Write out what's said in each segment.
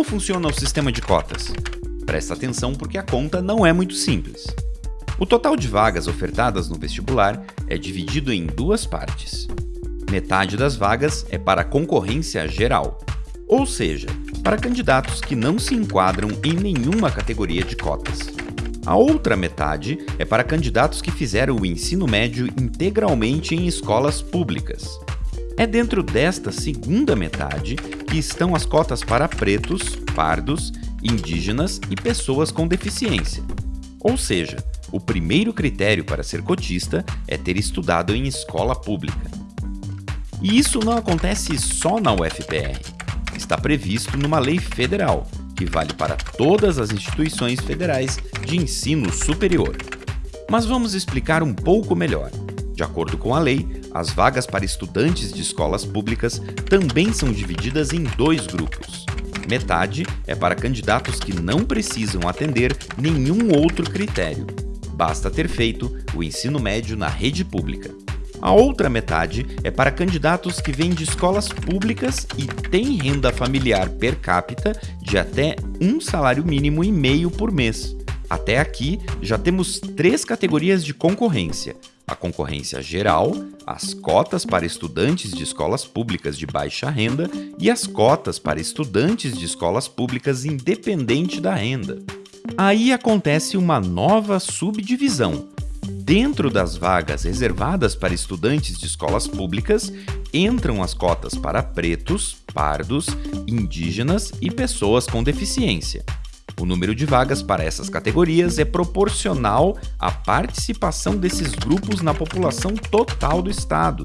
Como funciona o sistema de cotas? Presta atenção porque a conta não é muito simples. O total de vagas ofertadas no vestibular é dividido em duas partes. Metade das vagas é para concorrência geral, ou seja, para candidatos que não se enquadram em nenhuma categoria de cotas. A outra metade é para candidatos que fizeram o ensino médio integralmente em escolas públicas. É dentro desta segunda metade que estão as cotas para pretos, pardos, indígenas e pessoas com deficiência. Ou seja, o primeiro critério para ser cotista é ter estudado em escola pública. E isso não acontece só na UFPR. Está previsto numa lei federal, que vale para todas as instituições federais de ensino superior. Mas vamos explicar um pouco melhor. De acordo com a lei, as vagas para estudantes de escolas públicas também são divididas em dois grupos. Metade é para candidatos que não precisam atender nenhum outro critério. Basta ter feito o ensino médio na rede pública. A outra metade é para candidatos que vêm de escolas públicas e têm renda familiar per capita de até um salário mínimo e meio por mês. Até aqui, já temos três categorias de concorrência: a concorrência geral, as cotas para estudantes de escolas públicas de baixa renda e as cotas para estudantes de escolas públicas independente da renda. Aí acontece uma nova subdivisão. Dentro das vagas reservadas para estudantes de escolas públicas, entram as cotas para pretos, pardos, indígenas e pessoas com deficiência. O número de vagas para essas categorias é proporcional à participação desses grupos na população total do estado.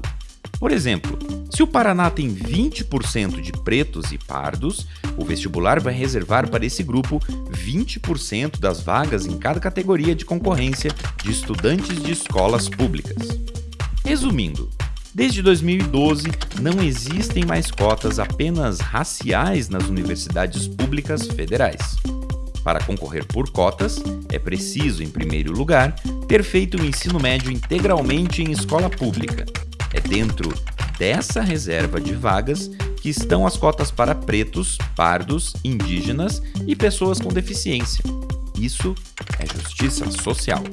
Por exemplo, se o Paraná tem 20% de pretos e pardos, o vestibular vai reservar para esse grupo 20% das vagas em cada categoria de concorrência de estudantes de escolas públicas. Resumindo, desde 2012 não existem mais cotas apenas raciais nas universidades públicas federais. Para concorrer por cotas, é preciso, em primeiro lugar, ter feito o ensino médio integralmente em escola pública. É dentro dessa reserva de vagas que estão as cotas para pretos, pardos, indígenas e pessoas com deficiência. Isso é justiça social.